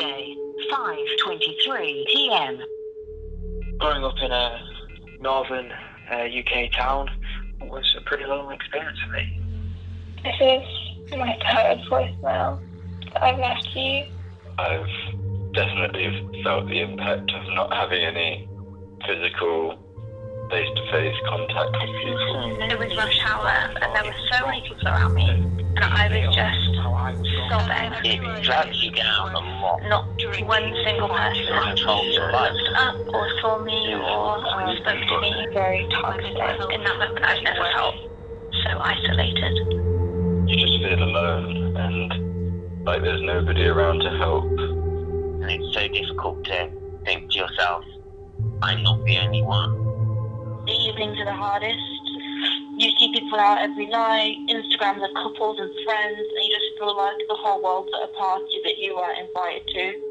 Tuesday, 5:23 p.m. Growing up in a northern uh, UK town was a pretty lonely experience for me. This is my third voicemail that I've left you. I've definitely felt the impact of not having any physical face-to-face contact with people. It was rush hour and there were so many people around me and I was just It drags you down a lot. Not one single person Controls your life. looked up or saw me or spoke to me. Very toxic. In that moment I've never felt so isolated. You just feel alone and like there's nobody around to help. And it's so difficult to think to yourself, I'm not the only one. the evenings are the hardest. You see people out every night, Instagrams of couples and friends, and you just feel like the whole world's at a party that you weren't invited to.